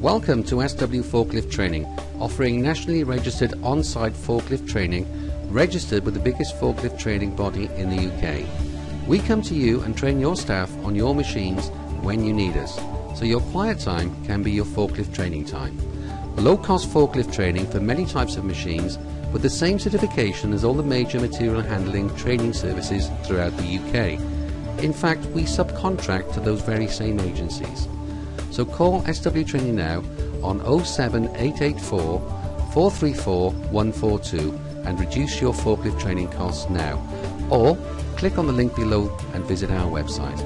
Welcome to SW Forklift Training, offering nationally registered on-site forklift training, registered with the biggest forklift training body in the UK. We come to you and train your staff on your machines when you need us, so your quiet time can be your forklift training time. Low-cost forklift training for many types of machines with the same certification as all the major material handling training services throughout the UK. In fact, we subcontract to those very same agencies. So call SW Training now on 07884 434 142 and reduce your forklift training costs now. Or click on the link below and visit our website.